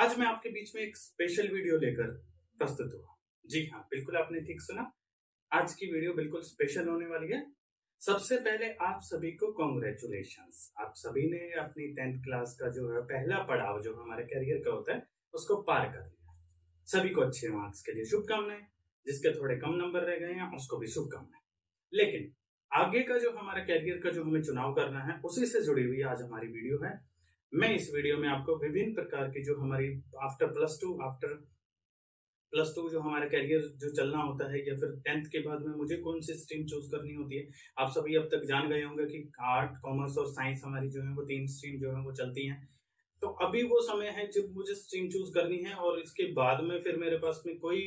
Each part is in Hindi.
आज मैं आपके बीच में एक स्पेशल वीडियो लेकर प्रस्तुत हुआ। जी हाँ बिल्कुल आपने ठीक सुना। आज की वीडियो बिल्कुल स्पेशल होने वाली है। सबसे पहले आप सभी को कॉन्ग्रेचुलेशन आप सभी ने अपनी टेंथ क्लास का जो है, पहला पड़ाव जो हमारे करियर का होता है, उसको पार कर लिया। सभी को अच्छे मार्क्स के लिए शुभकामनाएँ, जिसके थोड़े कम नंबर रह गए हैं, उसको भी शुभकामनाएँ। लेकिन आगे का जो हमारा कैरियर का जो हमें चुनाव करना है, उसी से जुड़ी हुई आज हमारी वीडियो है। मैं इस वीडियो में आपको विभिन्न प्रकार की जो हमारी after plus two after plus two जो हमारा कैरियर जो चलना होता है या फिर टेंथ के बाद में मुझे कौन सी स्ट्रीम चूज़ करनी होती है, आप सभी अब तक जान गए होंगे कि आर्ट कॉमर्स और साइंस हमारी जो है वो तीन स्ट्रीम जो है वो चलती हैं। तो अभी वो समय है जब मुझे स्ट्रीम चूज़ करनी है और इसके बाद में फिर मेरे पास में कोई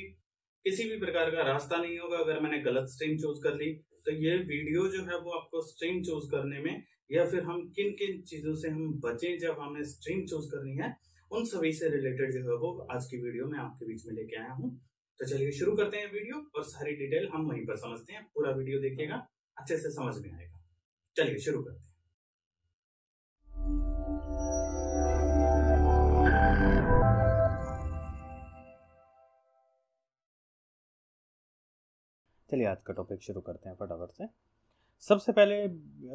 किसी भी प्रकार का रास्ता नहीं होगा अगर मैंने गलत स्ट्रीम चूज़ कर ली। तो ये वीडियो जो है वो आपको स्ट्रीम चूज़ करने में या फिर हम किन किन चीज़ों से हम बचें जब हमें स्ट्रीम चूज़ करनी है, उन सभी से रिलेटेड जो है वो आज की वीडियो में आपके बीच में लेके आया हूँ। तो चलिए शुरू करते हैं वीडियो और सारी डिटेल हम वहीं पर समझते हैं। पूरा वीडियो देखिएगा, अच्छे से समझ में आएगा। चलिए शुरू करते हैं। चलिए आज का टॉपिक शुरू करते हैं फटाफट से। सबसे पहले,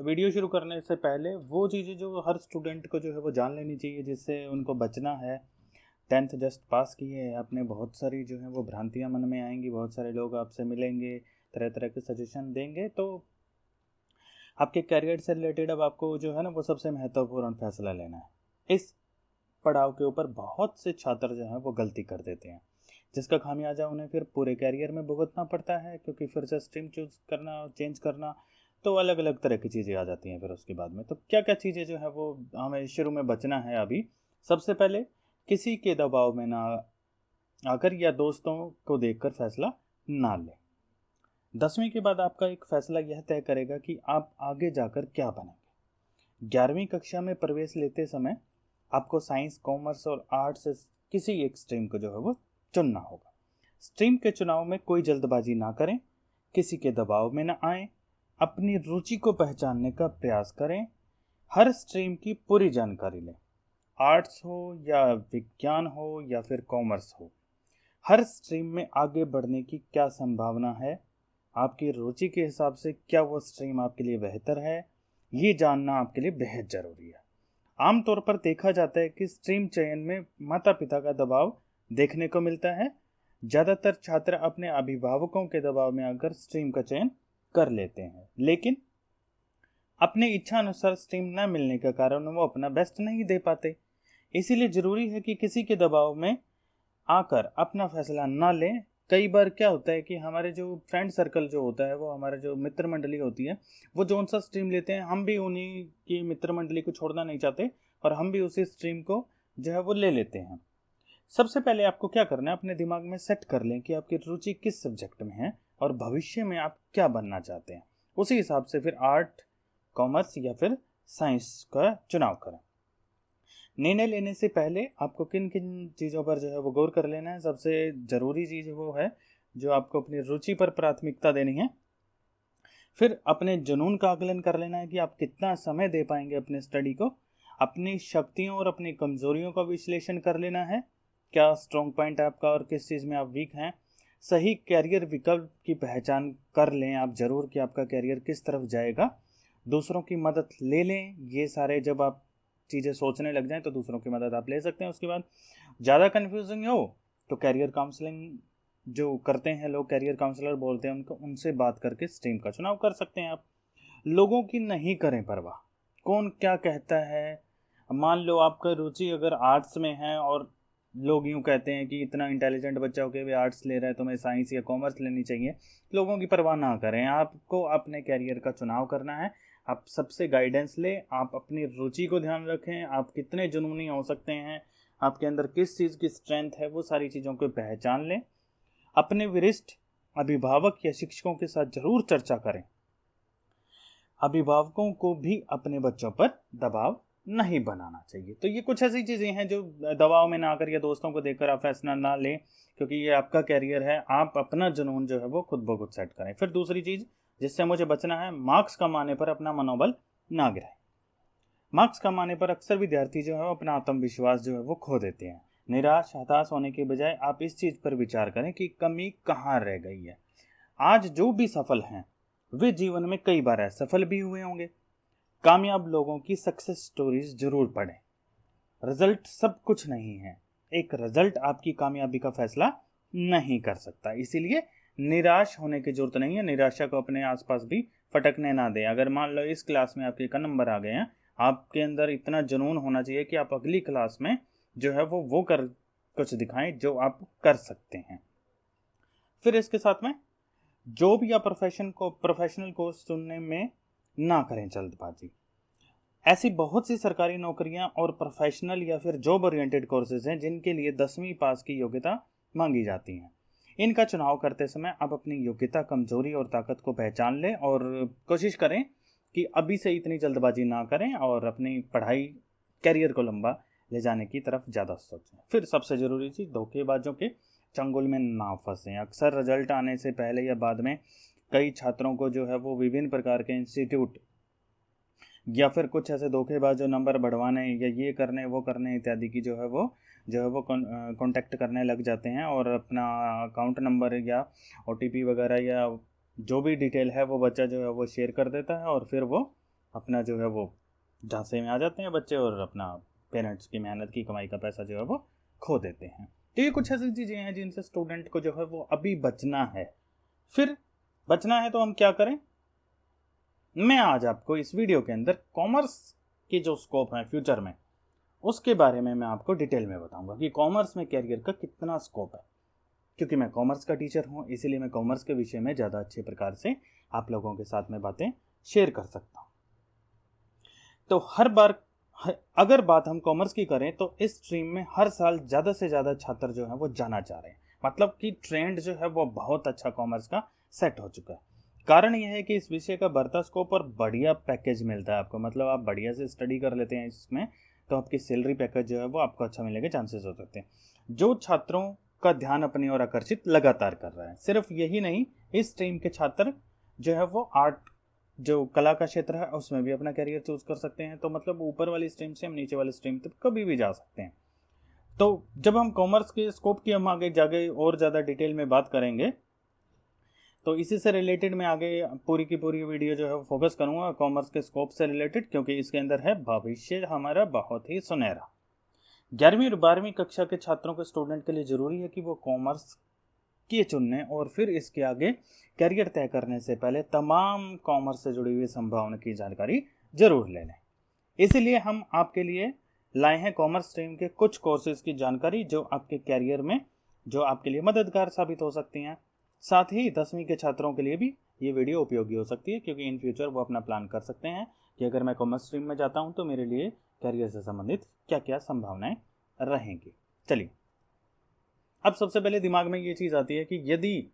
वीडियो शुरू करने से पहले, वो चीज़ें जो हर स्टूडेंट को जो है वो जान लेनी चाहिए, जिससे उनको बचना है। टेंथ जस्ट पास किए अपने बहुत सारी जो है वो भ्रांतियाँ मन में आएँगी, बहुत सारे लोग आपसे मिलेंगे तरह तरह के सजेशन देंगे तो आपके करियर से रिलेटेड अब आपको जो है ना, वो सबसे महत्वपूर्ण फैसला लेना है। इस पड़ाव के ऊपर बहुत से छात्र जो हैं वो गलती कर देते हैं। जिसका खामियाजा उन्हें फिर पूरे कैरियर में भुगतना पड़ता है, क्योंकि फिर से स्ट्रीम चूज़ करना चेंज करना तो अलग अलग तरह की चीज़ें आ जाती हैं फिर उसके बाद में। तो क्या क्या चीज़ें जो है वो हमें शुरू में बचना है अभी? सबसे पहले, किसी के दबाव में ना आकर या दोस्तों को देखकर फैसला ना लें। दसवीं के बाद आपका एक फैसला यह तय करेगा कि आप आगे जाकर क्या बनेंगे। ग्यारहवीं कक्षा में प्रवेश लेते समय आपको साइंस, कॉमर्स और आर्ट्स किसी एक स्ट्रीम को जो है वो चुनना होगा। स्ट्रीम के चुनाव में कोई जल्दबाजी ना करें, किसी के दबाव में ना आए अपनी रुचि को पहचानने का प्रयास करें। हर स्ट्रीम की पूरी जानकारी लें। आर्ट्स हो या विज्ञान हो या फिर कॉमर्स हो। हर स्ट्रीम में आगे बढ़ने की क्या संभावना है? आपकी रुचि के हिसाब से क्या वो स्ट्रीम आपके लिए बेहतर है? ये जानना आपके लिए बेहद ज़रूरी है। आमतौर पर देखा जाता है कि स्ट्रीम चयन में माता पिता का दबाव देखने को मिलता है। ज़्यादातर छात्र अपने अभिभावकों के दबाव में आकर स्ट्रीम का चयन कर लेते हैं। लेकिन अपने इच्छा अनुसार स्ट्रीम न मिलने के कारण वो अपना बेस्ट नहीं दे पाते। इसीलिए ज़रूरी है कि किसी के दबाव में आकर अपना फैसला ना लें। कई बार क्या होता है कि हमारे जो फ्रेंड सर्कल जो होता है, वो हमारे जो मित्र मंडली होती है, वो जो सा स्ट्रीम लेते हैं, हम भी उन्हीं की मित्र मंडली को छोड़ना नहीं चाहते और हम भी उसी स्ट्रीम को जो है वो ले लेते हैं। सबसे पहले आपको क्या करना है, अपने दिमाग में सेट कर लें कि आपकी रुचि किस सब्जेक्ट में है। और भविष्य में आप क्या बनना चाहते हैं? उसी हिसाब से फिर आर्ट, कॉमर्स या फिर साइंस का चुनाव करें। निर्णय लेने से पहले आपको किन किन चीज़ों पर जो है वो गौर कर लेना है। सबसे ज़रूरी चीज़ वो है जो आपको अपनी रुचि पर प्राथमिकता देनी है। फिर अपने जुनून का आकलन कर लेना है कि आप कितना समय दे पाएँगे अपने स्टडी को। अपनी शक्तियों और अपनी कमजोरियों का विश्लेषण कर लेना है। क्या स्ट्रॉन्ग पॉइंट है आपका और किस चीज़ में आप वीक हैं? सही कैरियर विकल्प की पहचान कर लें। आप ज़रूर कि आपका कैरियर किस तरफ़ जाएगा। दूसरों की मदद ले लें। ये सारे जब आप चीज़ें सोचने लग जाएँ तो दूसरों की मदद आप ले सकते हैं। उसके बाद ज़्यादा कन्फ्यूजिंग हो तो कैरियर काउंसलिंग जो करते हैं लोग कैरियर काउंसलर बोलते हैं, उनको, उनसे बात करके स्ट्रीम का चुनाव कर सकते हैं आप। लोगों की नहीं करें परवाह। कौन क्या कहता है? मान लो आपका रुचि अगर आर्ट्स में है और लोग यूँ कहते हैं कि इतना इंटेलिजेंट बच्चा हो के भी आर्ट्स ले रहा है तो मैं साइंस या कॉमर्स लेनी चाहिए। लोगों की परवाह ना करें। आपको अपने कैरियर का चुनाव करना है। आप सबसे गाइडेंस ले। आप अपनी रुचि को ध्यान रखें। आप कितने जुनूनी हो सकते हैं। आपके अंदर किस चीज़ की स्ट्रेंथ है, वो सारी चीज़ों को पहचान लें। अपने वरिष्ठ अभिभावक या शिक्षकों के साथ ज़रूर चर्चा करें। अभिभावकों को भी अपने बच्चों पर दबाव नहीं बनाना चाहिए। तो ये कुछ ऐसी चीज़ें हैं जो दवाओं में ना आकर या दोस्तों को देखकर आप फैसला ना लें, क्योंकि ये आपका कैरियर है, आप अपना जुनून जो है वो खुद ब खुद सेट करें। फिर दूसरी चीज़, जिससे मुझे बचना है मार्क्स कमाने पर अपना मनोबल ना गिराए। मार्क्स कमाने पर अक्सर विद्यार्थी जो है अपना आत्मविश्वास जो है वो खो देते हैं। निराश, हताश होने के बजाय आप इस चीज़ पर विचार करें कि कमी कहाँ रह गई है। आज जो भी सफल हैं, वे जीवन में कई बार असफल भी हुए होंगे। कामयाब लोगों की सक्सेस स्टोरीज ज़रूर पढ़ें। रिज़ल्ट सब कुछ नहीं है। एक रिज़ल्ट आपकी कामयाबी का फैसला नहीं कर सकता। इसीलिए निराश होने की ज़रूरत नहीं है। निराशा को अपने आसपास भी फटकने ना दें। अगर मान लो इस क्लास में आपके का नंबर आ गए हैं, आपके अंदर इतना जुनून होना चाहिए कि आप अगली क्लास में जो है वो वो कर, कुछ दिखाएँ जो आप कर सकते हैं। फिर इसके साथ में, जो भी आप प्रोफेशन को प्रोफेशनल कोर्स चुनने में ना करें जल्दबाजी। ऐसी बहुत सी सरकारी नौकरियाँ और प्रोफेशनल या फिर जॉब ओरिएंटेड कोर्सेज हैं जिनके लिए दसवीं पास की योग्यता मांगी जाती है। इनका चुनाव करते समय आप अपनी योग्यता, कमज़ोरी और ताकत को पहचान लें और कोशिश करें कि अभी से इतनी जल्दबाजी ना करें और अपनी पढ़ाई कैरियर को लंबा ले जाने की तरफ़ ज़्यादा सोचें। फिर सबसे ज़रूरी चीज़ धोखेबाजों के चंगुल में ना फंसें। अक्सर रिज़ल्ट आने से पहले या बाद में कई छात्रों को जो है वो विभिन्न प्रकार के इंस्टीट्यूट या फिर कुछ ऐसे धोखेबाज जो नंबर बढ़वाने या ये करने, वो करने इत्यादि की जो है वो, जो है वो कांटेक्ट करने लग जाते हैं और अपना अकाउंट नंबर या ओटीपी वगैरह या जो भी डिटेल है वो बच्चा जो है वो शेयर कर देता है और फिर वो अपना जो है वो झांसे में आ जाते हैं बच्चे और अपना पेरेंट्स की मेहनत की कमाई का पैसा जो है वो खो देते हैं। तो ये कुछ ऐसी चीज़ें हैं जिनसे स्टूडेंट को जो है वो अभी बचना है। फिर बचना है तो हम क्या करें? मैं आज आपको इस वीडियो के अंदर कॉमर्स के जो स्कोप है फ्यूचर में, उसके बारे में मैं आपको डिटेल में बताऊँगा कि कॉमर्स में कैरियर का कितना स्कोप है। क्योंकि मैं कॉमर्स का टीचर हूँ, इसीलिए मैं कॉमर्स के विषय में ज़्यादा अच्छे प्रकार से आप लोगों के साथ में बातें शेयर कर सकता हूँ। तो हर बार अगर बात हम कॉमर्स की करें तो इस स्ट्रीम में हर साल ज़्यादा से ज़्यादा छात्र जो है वो जाना चाह रहे हैं। मतलब कि ट्रेंड जो है वो बहुत अच्छा कॉमर्स का सेट हो चुका है। कारण यह है कि इस विषय का बढ़ता स्कोप और बढ़िया पैकेज मिलता है आपको। मतलब आप बढ़िया से स्टडी कर लेते हैं इसमें तो आपकी सैलरी पैकेज जो है वो आपको अच्छा मिलने के चांसेस हो सकते हैं। जो छात्रों का ध्यान अपनी ओर आकर्षित लगातार कर रहा है, सिर्फ़ यही नहीं, इस स्ट्रीम के छात्र जो है वो आर्ट जो कला का क्षेत्र है, उसमें भी अपना करियर चूज़ कर सकते हैं। तो मतलब ऊपर वाली स्ट्रीम से हम नीचे वाली स्ट्रीम तक कभी भी जा सकते हैं। तो जब हम कॉमर्स के स्कोप की हम आगे जाके और ज़्यादा डिटेल में बात करेंगे तो इसी से रिलेटेड मैं आगे पूरी की पूरी वीडियो जो है फोकस करूँगा कॉमर्स के स्कोप से रिलेटेड क्योंकि इसके अंदर है भविष्य हमारा बहुत ही सुनहरा। ग्यारहवीं और बारहवीं कक्षा के छात्रों के स्टूडेंट के लिए ज़रूरी है कि वो कॉमर्स के चुनने और फिर इसके आगे करियर तय करने से पहले तमाम कॉमर्स से जुड़ी हुई संभावना की जानकारी ज़रूर ले लें। इसीलिए हम आपके लिए लाए हैं कॉमर्स स्ट्रीम के कुछ कोर्सेज की जानकारी जो आपके कैरियर में, जो आपके लिए मददगार साबित हो सकती हैं। साथ ही दसवीं के छात्रों के लिए भी ये वीडियो उपयोगी हो सकती है, क्योंकि इन फ्यूचर वो अपना प्लान कर सकते हैं कि अगर मैं कॉमर्स स्ट्रीम में जाता हूँ तो मेरे लिए करियर से संबंधित क्या क्या संभावनाएँ रहेंगी। चलिए। अब सबसे पहले दिमाग में ये चीज़ आती है कि यदि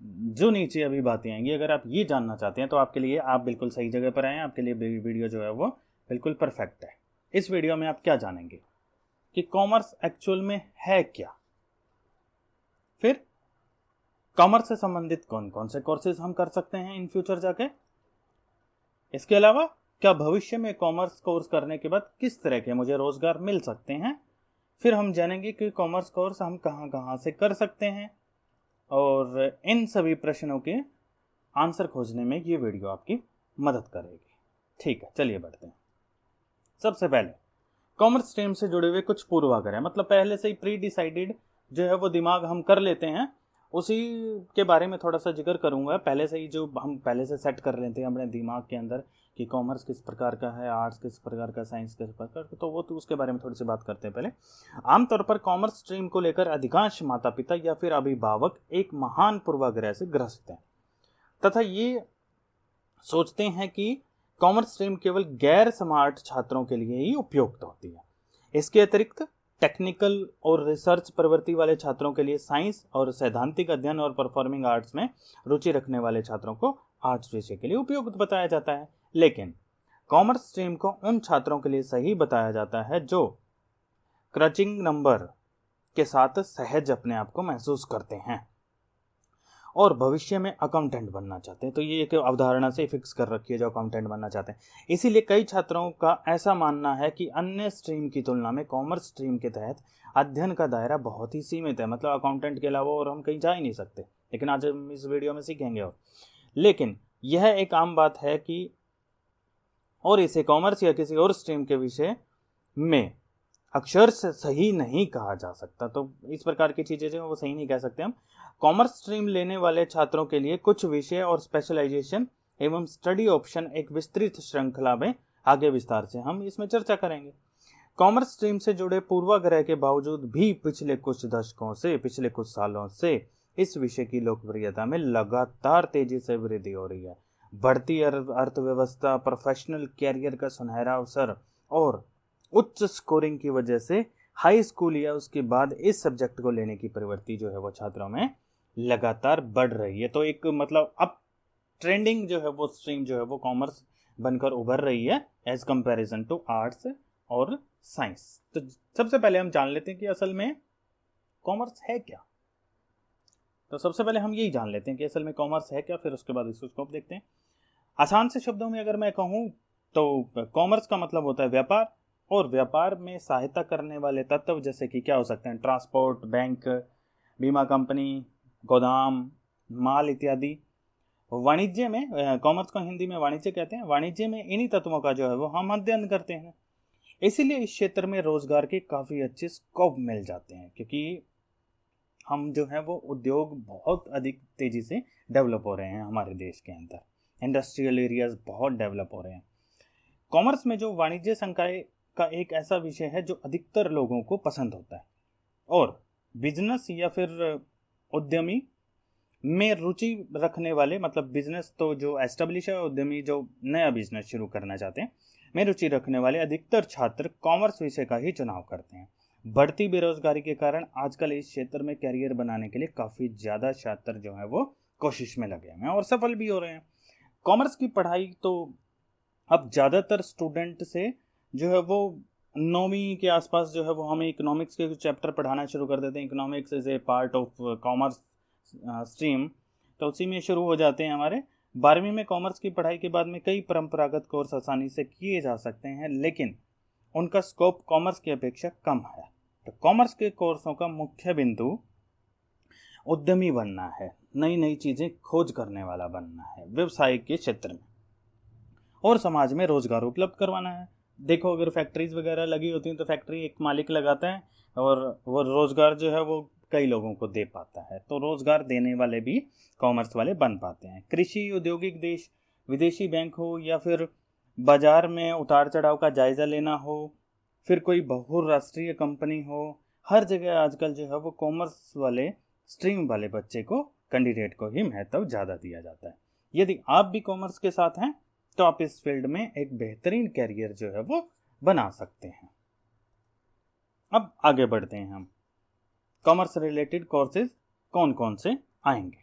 जो नीचे अभी बातें आएँगी, अगर आप ये जानना चाहते हैं तो आपके लिए आप बिल्कुल सही जगह पर आए आपके लिए वीडियो जो है वो बिल्कुल परफेक्ट है। इस वीडियो में आप क्या जानेंगे? कि कॉमर्स एक्चुअल में है क्या? फिर कॉमर्स से संबंधित कौन कौन से कोर्सेज हम कर सकते हैं इन फ्यूचर जाके? इसके अलावा, क्या भविष्य में कॉमर्स कोर्स करने के बाद किस तरह के मुझे रोज़गार मिल सकते हैं? फिर हम जानेंगे कि कॉमर्स कोर्स हम कहाँ कहाँ से कर सकते हैं। और इन सभी प्रश्नों के आंसर खोजने में ये वीडियो आपकी मदद करेगी। ठीक है, चलिए बढ़ते हैं। सबसे पहले कॉमर्स स्ट्रीम से जुड़े हुए कुछ पूर्वाग्रह मतलब पहले से ही प्री डिसाइडेड जो है वो दिमाग हम कर लेते हैं। उसी के बारे में थोड़ा सा ज़िक्र करूँगा। पहले से ही जो हम पहले से सेट कर रहे थे अपने दिमाग के अंदर कि कॉमर्स किस प्रकार का है आर्ट्स किस प्रकार का साइंस किस प्रकार का तो वो तो उसके बारे में थोड़ी सी बात करते हैं पहले। आमतौर पर कॉमर्स स्ट्रीम को लेकर अधिकांश माता पिता या फिर अभिभावक एक महान पूर्वाग्रह से ग्रस्त हैं। तथा ये सोचते हैं कि कॉमर्स स्ट्रीम केवल गैर स्मार्ट छात्रों के लिए ही उपयुक्त होती है। इसके अतिरिक्त टेक्निकल और रिसर्च प्रवृत्ति वाले छात्रों के लिए साइंस और सैद्धांतिक अध्ययन और परफॉर्मिंग आर्ट्स में रुचि रखने वाले छात्रों को आर्ट्स विषय के लिए उपयुक्त बताया जाता है। लेकिन, कॉमर्स स्ट्रीम को उन छात्रों के लिए सही बताया जाता है जो क्रचिंग नंबर के साथ सहज अपने आप को महसूस करते हैं। और भविष्य में अकाउंटेंट बनना चाहते हैं। तो ये एक अवधारणा से फिक्स कर रखी है जो अकाउंटेंट बनना चाहते हैं। इसीलिए कई छात्रों का ऐसा मानना है कि अन्य स्ट्रीम की तुलना में कॉमर्स स्ट्रीम के तहत अध्ययन का दायरा बहुत ही सीमित है। मतलब अकाउंटेंट के अलावा और हम कहीं जा ही नहीं सकते। लेकिन आज हम इस वीडियो में सीखेंगे और। लेकिन यह एक आम बात है कि और इसे कॉमर्स या किसी और स्ट्रीम के विषय में अक्षर सही नहीं कहा जा सकता। तो इस प्रकार की चीज़ें जो वो सही नहीं कह सकते हम। कॉमर्स स्ट्रीम लेने वाले छात्रों के लिए कुछ विषय और स्पेशलाइजेशन एवं स्टडी ऑप्शन एक विस्तृत श्रृंखला में आगे विस्तार से हम इसमें चर्चा करेंगे। कॉमर्स स्ट्रीम से जुड़े पूर्वाग्रह के बावजूद भी पिछले कुछ दशकों से, पिछले कुछ सालों से इस विषय की लोकप्रियता में लगातार तेज़ी से वृद्धि हो रही है। बढ़ती अर्थव्यवस्था प्रोफेशनल कैरियर का सुनहरा अवसर और उच्च स्कोरिंग की वजह से हाई स्कूल या उसके बाद इस सब्जेक्ट को लेने की प्रवृत्ति जो है वो छात्रों में लगातार बढ़ रही है। तो एक मतलब अब ट्रेंडिंग जो है वो स्ट्रीम जो है वो कॉमर्स बनकर उभर रही है एज कंपैरिजन टू आर्ट्स और साइंस तो सबसे पहले हम जान लेते हैं कि असल में कॉमर्स है क्या। तो सबसे पहले हम यही जान लेते हैं कि असल में कॉमर्स है क्या, फिर उसके बाद इसको स्कोप देखते हैं। आसान से शब्दों में अगर मैं कहूँ तो कॉमर्स का मतलब होता है व्यापार और व्यापार में सहायता करने वाले तत्व जैसे कि क्या हो सकते हैं? ट्रांसपोर्ट, बैंक, बीमा कंपनी, गोदाम, माल इत्यादि। वाणिज्य में कॉमर्स को हिंदी में वाणिज्य कहते हैं। वाणिज्य में इन्हीं तत्वों का जो है वो हम अध्ययन करते हैं। इसीलिए इस क्षेत्र में रोज़गार के काफ़ी अच्छे स्कोप मिल जाते हैं, क्योंकि हम जो है वो उद्योग बहुत अधिक तेज़ी से डेवलप हो रहे हैं हमारे देश के अंदर। इंडस्ट्रियल एरियाज़ बहुत डेवलप हो रहे हैं। कॉमर्स में जो वाणिज्य संकाय का एक ऐसा विषय है जो अधिकतर लोगों को पसंद होता है। और बिज़नेस या फिर उद्यमी में रुचि रखने वाले मतलब बिज़नेस तो जो एस्टेब्लिश है, उद्यमी जो नया बिज़नेस शुरू करना चाहते हैं, में रुचि रखने वाले अधिकतर छात्र कॉमर्स विषय का ही चुनाव करते हैं। बढ़ती बेरोजगारी के कारण आजकल इस क्षेत्र में कैरियर बनाने के लिए काफ़ी ज़्यादा छात्र जो है वो कोशिश में लगे हुए हैं और सफल भी हो रहे हैं। कॉमर्स की पढ़ाई तो अब ज़्यादातर स्टूडेंट से जो है वो नौवीं के आसपास जो है वो हमें इकोनॉमिक्स के चैप्टर पढ़ाना शुरू कर देते हैं। Economics is a part of commerce stream तो उसी में शुरू हो जाते हैं हमारे। बारहवीं में कॉमर्स की पढ़ाई के बाद में कई परंपरागत कोर्स आसानी से किए जा सकते हैं, लेकिन उनका स्कोप कॉमर्स की अपेक्षा कम है। तो कॉमर्स के कोर्सों का मुख्य बिंदु उद्यमी बनना है नई नई चीज़ें खोज करने वाला बनना है, व्यवसाय के क्षेत्र में। और समाज में रोज़गार उपलब्ध करवाना है। देखो, अगर फैक्ट्रीज वगैरह लगी होती हैं तो फैक्ट्री एक मालिक लगाता है और वो रोज़गार जो है वो कई लोगों को दे पाता है। तो रोज़गार देने वाले भी कॉमर्स वाले बन पाते हैं। कृषि, औद्योगिक देश, विदेशी बैंक हो या फिर बाज़ार में उतार चढ़ाव का जायज़ा लेना हो, फिर कोई बहुराष्ट्रीय कंपनी हो, हर जगह आजकल जो है वो कॉमर्स वाले स्ट्रीम वाले बच्चे को कैंडिडेट को ही महत्व ज़्यादा दिया जाता है। यदि आप भी कॉमर्स के साथ हैं तो आप इस फ़ील्ड में एक बेहतरीन कैरियर जो है वो बना सकते हैं। अब आगे बढ़ते हैं हम। कॉमर्स रिलेटेड कोर्सेज कौन कौन से आएँगे?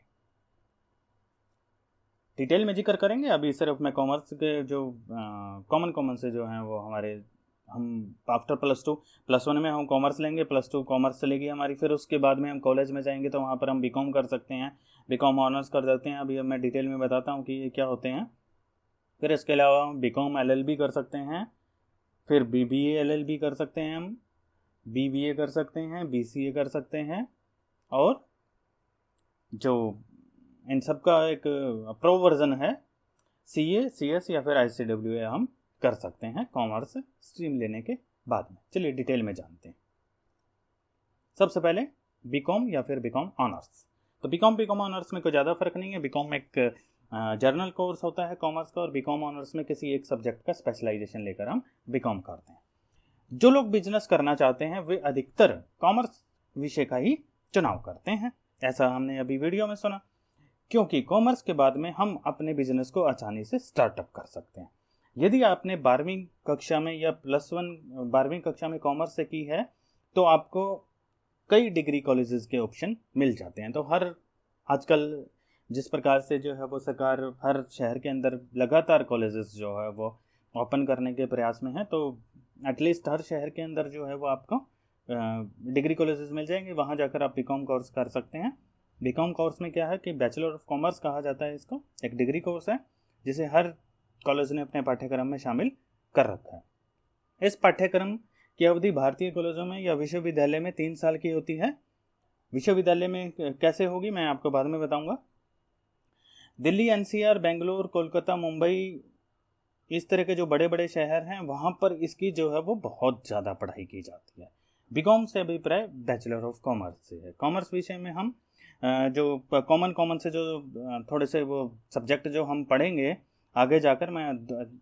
डिटेल में ज़िक्र करेंगे? अभी सिर्फ़ मैं कॉमर्स के जो कॉमन कॉमन से जो हैं वो हमारे, हम after plus two plus one में हम कॉमर्स लेंगे प्लस टू कॉमर्स चलेगी हमारी। फिर उसके बाद में हम कॉलेज में जाएँगे तो वहाँ पर हम बीकॉम कर सकते हैं। बीकॉम ऑनर्स कर सकते हैं। अभी मैं डिटेल में बताता हूँ कि ये क्या होते हैं। फिर इसके अलावा हम बी कॉम एल कर सकते हैं, फिर बी बी एल कर सकते हैं हम बी बी ए कर सकते हैं बी सी ए कर सकते हैं, और जो इन सब का एक प्रो वर्जन है सी ए सी एस या फिर आई सी डब्ल्यू ए हम कर सकते हैं कॉमर्स स्ट्रीम लेने के बाद में। चलिए डिटेल में जानते हैं। सबसे पहले बी कॉम या फिर बी कॉम ऑनर्स तो B com B com honours में कोई ज़्यादा फ़र्क नहीं है। बी कॉम एक जर्नल कोर्स होता है कॉमर्स का और बीकॉम ऑनर्स में किसी एक सब्जेक्ट का स्पेशलाइजेशन लेकर हम बीकॉम करते हैं। जो लोग बिज़नेस करना चाहते हैं, वे अधिकतर कॉमर्स विषय का ही चुनाव करते हैं। ऐसा हमने अभी वीडियो में सुना। क्योंकि कॉमर्स के बाद में हम अपने बिज़नेस को आसानी से स्टार्टअप कर सकते हैं। यदि आपने बारहवीं कक्षा में या प्लस वन बारहवीं कक्षा में कॉमर्स से की है तो आपको कई डिग्री कॉलेजेस के ऑप्शन मिल जाते हैं। तो हर आजकल जिस प्रकार से जो है वो सरकार हर शहर के अंदर लगातार कॉलेजेस जो है वो ओपन करने के प्रयास में है तो एटलीस्ट हर शहर के अंदर जो है वो आपको डिग्री कॉलेजेस मिल जाएँगे। वहाँ जाकर आप बी कोर्स कर सकते हैं। बीकॉम कोर्स में क्या है कि बैचलर ऑफ़ कॉमर्स कहा जाता है इसको, एक डिग्री कोर्स है, जिसे हर कॉलेज ने अपने पाठ्यक्रम में शामिल कर रखा है। इस पाठ्यक्रम की अवधि भारतीय कॉलेजों में या विश्वविद्यालय में तीन साल की होती है? विश्वविद्यालय में कैसे होगी मैं आपको बाद में बताऊँगा। दिल्ली, एनसीआर, बेंगलोर, कोलकाता, मुंबई, इस तरह के जो बड़े बड़े शहर हैं, वहाँ पर इसकी जो है वो बहुत ज़्यादा पढ़ाई की जाती है। बीकॉम से अभिप्राय बैचलर ऑफ़ कॉमर्स से है। कॉमर्स विषय में हम जो कॉमन कॉमन से जो थोड़े से वो सब्जेक्ट जो हम पढ़ेंगे आगे जाकर मैं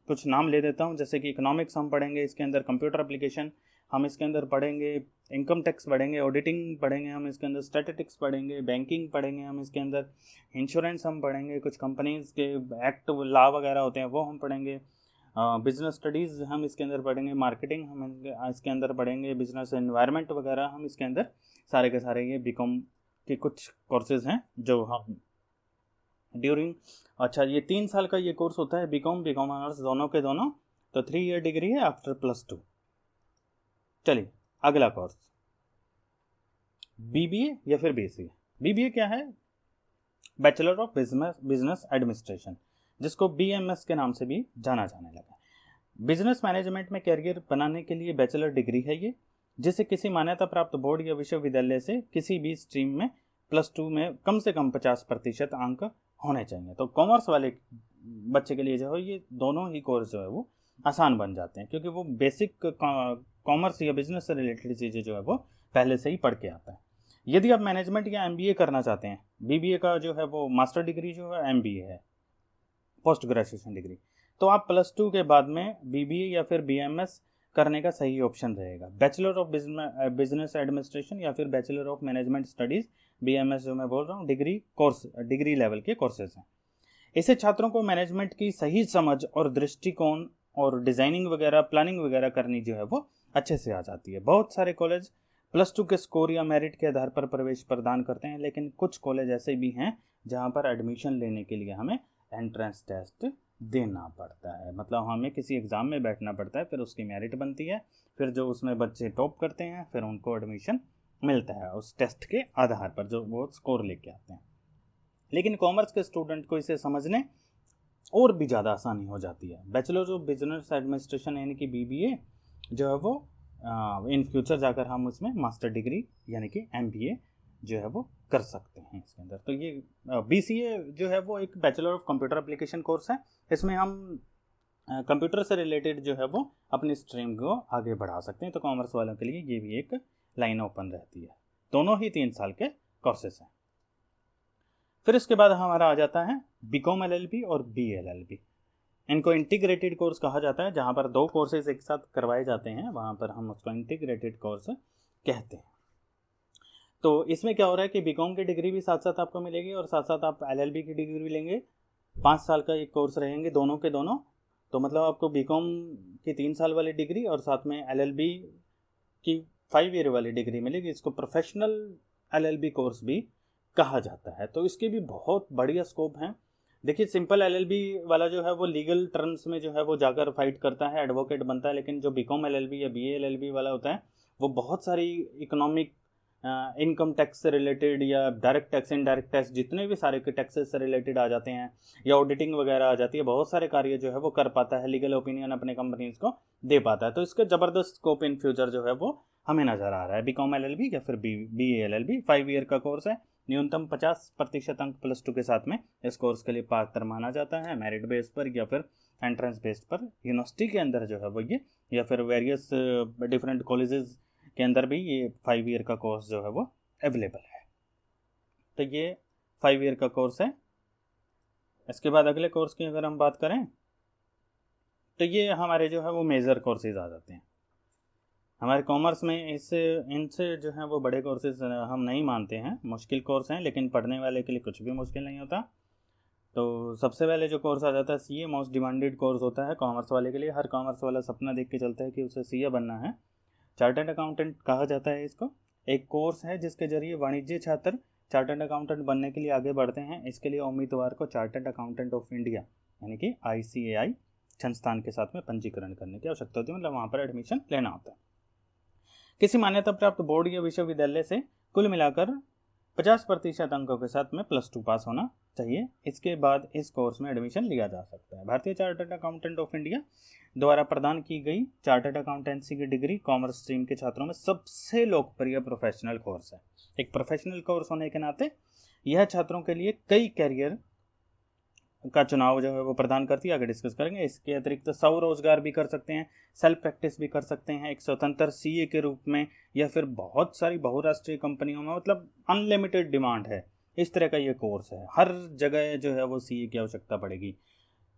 कुछ नाम ले देता हूँ। जैसे कि इकोनॉमिक्स हम पढ़ेंगे, इसके अंदर कंप्यूटर एप्लीकेशन हम इसके अंदर पढ़ेंगे इनकम टैक्स पढ़ेंगे ऑडिटिंग पढ़ेंगे हम इसके अंदर स्टैटिस्टिक्स पढ़ेंगे बैंकिंग पढ़ेंगे हम इसके अंदर इंश्योरेंस हम पढ़ेंगे, कुछ कंपनीज़ के एक्ट लॉ वगैरह होते हैं, वो हम पढ़ेंगे। बिज़नेस स्टडीज़ हम इसके अंदर पढ़ेंगे मार्केटिंग हम इसके अंदर पढ़ेंगे बिज़नेस एनवायरनमेंट वगैरह हम इसके अंदर सारे के सारे ये बीकॉम के कुछ कोर्सेज हैं, जो हम ड्यूरिंग। अच्छा ये तीन साल का ये कोर्स होता है बीकॉम बीकॉम ऑनर्स दोनों के दोनों तो थ्री ईयर डिग्री है आफ्टर प्लस टू चलिए, अगला कोर्स बीबीए या फिर बीसीए बीबीए क्या है? Bachelor of business business administration जिसको बीएमएस के नाम से भी जाना जाने लगा। बिज़नेस मैनेजमेंट में कैरियर बनाने के लिए बैचलर डिग्री है ये, जिसे किसी मान्यता प्राप्त बोर्ड या विश्वविद्यालय से किसी भी स्ट्रीम में प्लस टू में कम से कम पचास प्रतिशत अंक होने चाहिए। तो कॉमर्स वाले बच्चे के लिए जो है, ये दोनों ही कोर्स जो है वो आसान बन जाते हैं, क्योंकि वो बेसिक कॉमर्स या बिज़नेस से रिलेटेड चीज़ें जो है वो पहले से ही पढ़ के आता है। यदि आप मैनेजमेंट या एमबीए करना चाहते हैं बीबीए का जो है वो मास्टर डिग्री जो है एमबीए है पोस्ट ग्रेजुएशन डिग्री तो आप प्लस टू के बाद में बीबीए या फिर बीएमएस करने का सही ऑप्शन रहेगा। बैचलर ऑफ़ बिज़नेस एडमिनिस्ट्रेशन या फिर bachelor of management studies B M S जो मैं बोल रहा हूँ डिग्री कोर्स डिग्री लेवल के कोर्सेज हैं। इसे छात्रों को मैनेजमेंट की सही समझ और दृष्टिकोण और डिज़ाइनिंग वगैरह प्लानिंग वगैरह करनी जो है वो अच्छे से आ जाती है। बहुत सारे कॉलेज प्लस टू के स्कोर या मेरिट के आधार पर प्रवेश प्रदान करते हैं, लेकिन कुछ कॉलेज ऐसे भी हैं जहाँ पर एडमिशन लेने के लिए हमें एंट्रेंस टेस्ट देना पड़ता है। मतलब हमें किसी एग्ज़ाम में बैठना पड़ता है, फिर उसकी मेरिट बनती है, फिर जो उसमें बच्चे टॉप करते हैं, फिर उनको एडमिशन मिलता है उस टेस्ट के आधार पर, जो वो स्कोर लेके आते हैं। लेकिन कॉमर्स के स्टूडेंट को इसे समझने और भी ज़्यादा आसानी हो जाती है। बैचलर ऑफ़ बिज़नेस एडमिनिस्ट्रेशन यानी कि बीबीए जो है वो इन फ्यूचर जाकर हम उसमें मास्टर डिग्री यानी कि एमबीए जो है वो कर सकते हैं इसके अंदर। तो ये बी सी ए जो है वो एक bachelor of computer application course है। इसमें हम कंप्यूटर से रिलेटेड जो है वो अपनी स्ट्रीम को आगे बढ़ा सकते हैं। तो कॉमर्स वालों के लिए ये भी एक लाइन ओपन रहती है। दोनों ही तीन साल के कोर्सेस हैं। फिर इसके बाद हमारा आ जाता है बी कॉम एल और बी एल इनको इंटीग्रेटेड कोर्स कहा जाता है, जहाँ पर दो कोर्सेज एक साथ करवाए जाते हैं, वहाँ पर हम उसको इंटीग्रेटेड कोर्स कहते हैं। तो इसमें क्या हो रहा है कि बीकॉम की डिग्री भी साथ साथ आपको मिलेगी और साथ साथ आप एलएलबी की डिग्री भी लेंगे। पाँच साल का एक कोर्स रहेंगे दोनों के दोनों। तो मतलब आपको बीकॉम की तीन साल वाली डिग्री और साथ में एलएलबी की फाइव ईयर वाली डिग्री मिलेगी इसको प्रोफेशनल एलएलबी कोर्स भी कहा जाता है। तो इसके भी बहुत बढ़िया स्कोप हैं। देखिए सिंपल एलएलबी वाला जो है, वो लीगल टर्म्स में जो है, वो जाकर फाइट करता है एडवोकेट बनता है, लेकिन जो बीकॉम एलएलबी या बीए एलएलबी वाला होता है, वो बहुत सारी इकोनॉमिक इनकम टैक्स से रिलेटेड या डायरेक्ट टैक्स इनडायरेक्ट टैक्स जितने भी सारे के टैक्सेस से रिलेटेड आ जाते हैं, या ऑडिटिंग वगैरह आ जाती है, बहुत सारे कार्य जो है, वो कर पाता है लीगल ओपिनियन अपने कंपनीज़ को दे पाता है। तो इसका ज़बरदस्त स्कोप इन फ्यूचर जो है, वो हमें नज़र आ रहा है। B com L L B या फिर B B L L B five year का कोर्स है। न्यूनतम पचास प्रतिशत अंक प्लस टू के साथ में इस कोर्स के लिए पात्र माना जाता है। मेरिट बेस पर या फिर एंट्रेंस बेस पर। यूनिवर्सिटी के अंदर जो है वो ये, या फिर वेरियस डिफरेंट कॉलेजेस के अंदर भी ये फाइव ईयर का कोर्स जो है वो अवेलेबल है। तो ये फाइव ईयर का कोर्स है। इसके बाद अगले कोर्स की अगर हम बात करें तो ये हमारे जो है वो मेजर कोर्सेज आ जाते हैं। हमारे कॉमर्स में इससे इनसे जो है वो बड़े कोर्सेज हम नहीं मानते हैं। मुश्किल कोर्स हैं, लेकिन पढ़ने वाले के लिए कुछ भी मुश्किल नहीं होता। तो सबसे पहले जो कोर्स आ जाता है C A most demanded course होता है कॉमर्स वाले के लिए। हर कॉमर्स वाला सपना देख के चलता है कि उसे सी ए बनना है। चार्टर्ड अकाउंटेंट कहा जाता है इसको। एक कोर्स है जिसके ज़रिए वाणिज्य छात्र चार्टर्ड अकाउंटेंट बनने के लिए आगे बढ़ते हैं। इसके लिए उम्मीदवार को चार्टर्ड अकाउंटेंट ऑफ़ इंडिया यानी कि आईसीएआई संस्थान के साथ में पंजीकरण करने की आवश्यकता होती है। मतलब वहाँ पर एडमिशन लेना होता है। किसी मान्यता प्राप्त बोर्ड या विश्वविद्यालय से कुल मिलाकर पचास प्रतिशत अंकों के साथ में प्लस टू पास होना चाहिए। इसके बाद इस कोर्स में एडमिशन लिया जा सकता है। भारतीय चार्टर्ड अकाउंटेंट ऑफ़ इंडिया द्वारा प्रदान की गई चार्टर्ड अकाउंटेंसी की डिग्री कॉमर्स स्ट्रीम के छात्रों में सबसे लोकप्रिय प्रोफेशनल कोर्स है। एक प्रोफेशनल कोर्स होने के नाते यह छात्रों के लिए कई कैरियर का चुनाव जो है वो प्रदान करती है। आगे डिस्कस करेंगे। इसके अतिरिक्त सौ रोज़गार भी कर सकते हैं सेल्फ प्रैक्टिस भी कर सकते हैं, एक स्वतंत्र सीए के रूप में या फिर बहुत सारी बहुराष्ट्रीय कंपनियों में मतलब अनलिमिटेड डिमांड है। इस तरह का ये कोर्स है। हर जगह जो है वो सीए की आवश्यकता पड़ेगी।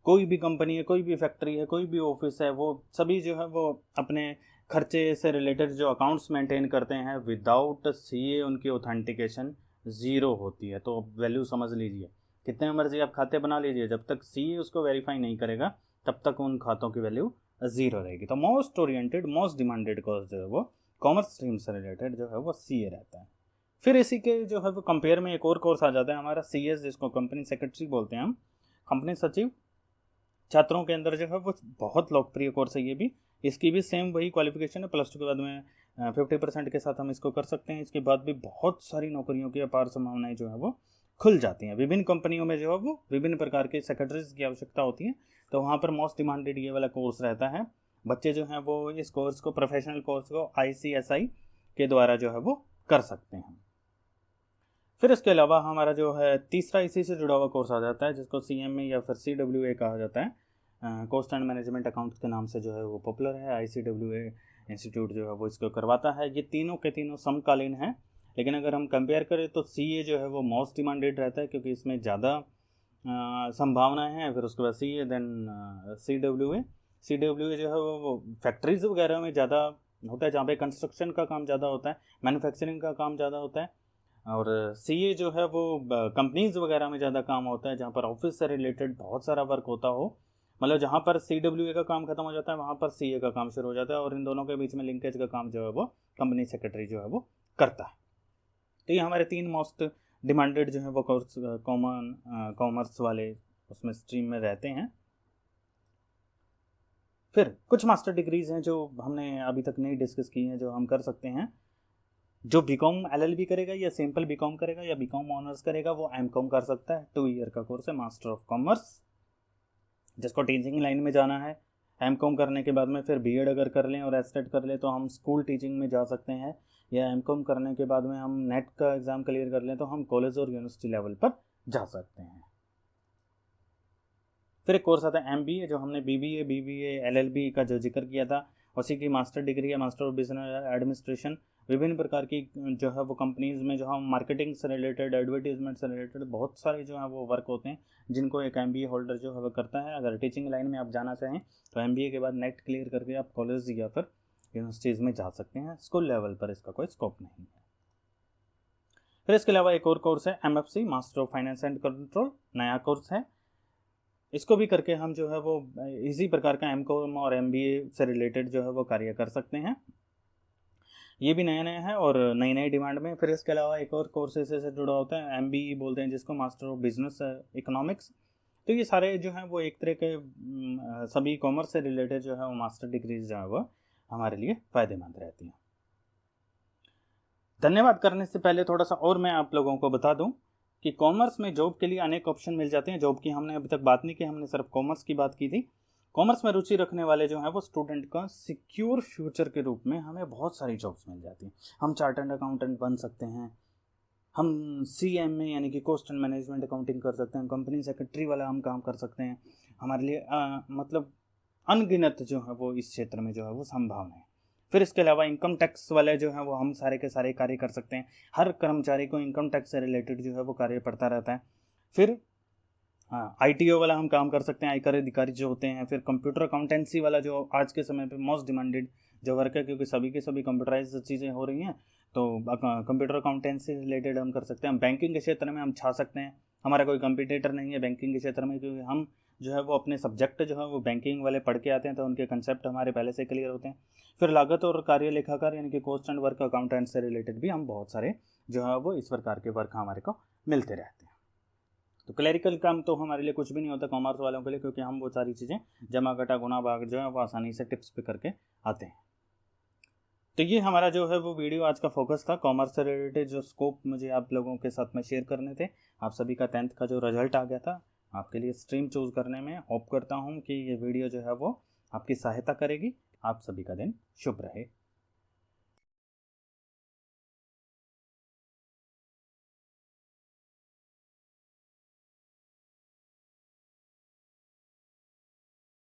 कोई भी कंपनी है, कोई भी फैक्ट्री है, कोई भी ऑफ़िस है, वो सभी जो है वो अपने खर्चे से रिलेटेड जो अकाउंट्स मेंटेन करते हैं विदाउट सीए उनकी ऑथेंटिकेशन ज़ीरो होती है। तो वैल्यू समझ लीजिए। कितने मर्ज़ी आप खाते बना लीजिए, जब तक सी उसको वेरीफाई नहीं करेगा, तब तक उन खातों की वैल्यू ज़ीरो रहेगी। तो most oriented most demanded course जो है वो कॉमर्स स्ट्रीम से रिलेटेड जो है वो सीए रहता है। फिर इसी के जो है वो कंपेयर में एक और कोर्स आ जाता है हमारा सीएस जिसको कंपनी सेक्रेटरी बोलते हैं हम। कंपनी सचिव, छात्रों के अंदर जो है वो बहुत लोकप्रिय कोर्स है ये भी। इसकी भी सेम वही क्वालिफिकेशन है प्लस टू के बाद में फिफ्टी परसेंट के साथ हम इसको कर सकते हैं। इसके बाद भी बहुत सारी नौकरियों की अपार संभावनाएँ जो है वो खुल जाती हैं। विभिन्न कंपनियों में जो है वो विभिन्न प्रकार के सेक्रेटरीज की आवश्यकता होती है। तो वहाँ पर मोस्ट डिमांडेड ये वाला कोर्स रहता है। बच्चे जो हैं वो इस कोर्स को प्रोफेशनल कोर्स को आईसीएसआई के द्वारा जो है वो कर सकते हैं। फिर इसके अलावा हमारा जो है तीसरा इसी से जुड़ा हुआ कोर्स आ जाता है, जिसको सी एम या फिर सी डब्ल्यू ए कहा जाता है। कोस्ट एंड मैनेजमेंट अकाउंट के नाम से जो है वो पॉपुलर है। आई सी डब्ल्यू ए इंस्टीट्यूट जो है वो इसको करवाता है। ये तीनों के तीनों समकालीन हैं। लेकिन अगर हम कंपेयर करें तो सी ए जो है वो मोस्ट डिमांडेड रहता है क्योंकि इसमें ज़्यादा संभावनाएँ हैं, फिर उसके बाद C A then C W A C W A जो है वो फैक्ट्रीज वगैरह में ज़्यादा होता है, जहाँ पे कंस्ट्रक्शन का काम ज़्यादा होता है मैन्युफैक्चरिंग का काम ज़्यादा होता है। और सी ए जो है वो कंपनीज़ वगैरह में ज़्यादा काम होता है, जहाँ पर ऑफ़िस से रिलेटेड बहुत सारा वर्क होता हो। मतलब जहाँ पर सी डब्ल्यू ए का काम खत्म हो जाता है, वहाँ पर सी ए का काम शुरू हो जाता है और इन दोनों के बीच में लिंकेज का काम जो है वो कंपनी सेक्रेटरी जो है वो करता है। तो ये हमारे तीन मोस्ट डिमांडेड जो है वो कोर्स कॉमन कॉमर्स वाले उसमें स्ट्रीम में रहते हैं। फिर कुछ मास्टर डिग्रीज हैं जो हमने अभी तक नहीं डिस्कस की हैं, जो हम कर सकते हैं। जो B com L L B करेगा या सिंपल बी कॉम करेगा या बी कॉम ऑनर्स करेगा, वो एम कॉम कर सकता है। टू ईयर का कोर्स है मास्टर ऑफ़ कॉमर्स जिसको टीचिंग लाइन में जाना है एम कॉम करने के बाद में फिर बी एड अगर कर लें और एस कर लें तो हम स्कूल टीचिंग में जा सकते हैं। या एम कॉम करने के बाद में हम नेट का एग्ज़ाम क्लियर कर लें तो हम कॉलेज और यूनिवर्सिटी लेवल पर जा सकते हैं। फिर एक कोर्स आता है ए जो हमने B B A B B L का जो ज़िक्र किया था। उसी की मास्टर डिग्री है मास्टर ऑफ़ बिज़नेस एडमिनिस्ट्रेशन विभिन्न प्रकार की जो है वो कंपनीज़ में जो हम मार्केटिंग से रिलेटेड एडवर्टीजमेंट से रिलेटेड बहुत सारे जो है वो वर्क होते हैं, जिनको एक एमबीए होल्डर जो है वो करता है। अगर टीचिंग लाइन में आप जाना चाहें तो एमबीए के बाद नेट क्लियर करके आप कॉलेज या फिर यूनिवर्सिटीज़ में जा सकते हैं स्कूल लेवल पर इसका कोई स्कोप नहीं है। फिर इसके अलावा एक और कोर्स है MFC master of finance and control नया कोर्स है। इसको भी करके हम जो है वो, इसी प्रकार का एम और एमबीए से रिलेटेड जो है वो कार्य कर सकते हैं। ये भी नया नया है और नई नई डिमांड में। फिर इसके अलावा एक और कोर्सेज से जुड़ा होता है एम बोलते हैं, जिसको मास्टर ऑफ़ बिज़नेस इकोनॉमिक्स तो ये सारे जो हैं वो एक तरह के सभी कॉमर्स से रिलेटेड जो है वो मास्टर डिग्रीज जो है वो हमारे लिए फ़ायदेमंद रहती हैं। धन्यवाद करने से पहले थोड़ा सा और मैं आप लोगों को बता दूँ कि कॉमर्स में जॉब के लिए अनेक ऑप्शन मिल जाते हैं। जॉब की हमने अभी तक बात नहीं की हमने सिर्फ़ कॉमर्स की बात की थी। कॉमर्स में रुचि रखने वाले जो हैं वो स्टूडेंट का सिक्योर फ्यूचर के रूप में हमें बहुत सारी जॉब्स मिल जाती हैं। हम चार्टर्ड अकाउंटेंट बन सकते हैं हम सी एम में यानी कि कॉस्ट एंड मैनेजमेंट अकाउंटिंग कर सकते हैं कंपनी सेक्रेटरी वाला हम काम कर सकते हैं। हमारे लिए आ, मतलब अनगिनत जो है वो इस क्षेत्र में जो है वो संभावना है फिर इसके अलावा इनकम टैक्स वाले जो है वो हम सारे के सारे कार्य कर सकते हैं। हर कर्मचारी को इनकम टैक्स से रिलेटेड जो है वो कार्य पड़ता रहता है। फिर हाँ आई वाला हम काम कर सकते हैं, आयकर अधिकारी जो होते हैं, फिर कंप्यूटर अकाउंटेंसी वाला जो आज के समय पे मोस्ट डिमांडेड जो वर्क है, क्योंकि सभी के सभी कंप्यूटराइज चीज़ें हो रही हैं तो कंप्यूटर अकाउंटेंसी रिलेटेड हम कर सकते हैं। बैंकिंग के क्षेत्र में हम छा सकते हैं। हमारा कोई कंपिटेटर नहीं है बैंकिंग के क्षेत्र में, क्योंकि हम जो है वो अपने सब्जेक्ट जो है वो बैंकिंग वाले पढ़ के आते हैं तो उनके कंसेप्ट हमारे पहले से क्लियर होते हैं। फिर लागत और कार्य लेखाकार यानी कि कॉस्ट एंड वर्क अकाउंटेंट से रिलेटेड भी हम बहुत सारे जो है वो इस प्रकार के वर्क हमारे को मिलते रहते हैं। तो क्लैरिकल काम तो हमारे लिए कुछ भी नहीं होता कॉमर्स वालों के लिए, क्योंकि हम वो सारी चीज़ें जमा घटा गुना, भाग जो है वो आसानी से टिप्स पे करके आते हैं। तो ये हमारा जो है वो वीडियो आज का फोकस था कॉमर्स से रिलेटेड जो स्कोप मुझे आप लोगों के साथ में शेयर करने थे। आप सभी का टेंथ का जो रिज़ल्ट आ गया था, आपके लिए स्ट्रीम चूज़ करने में होप करता हूँ कि ये वीडियो जो है वो आपकी सहायता करेगी। आप सभी का दिन शुभ रहे।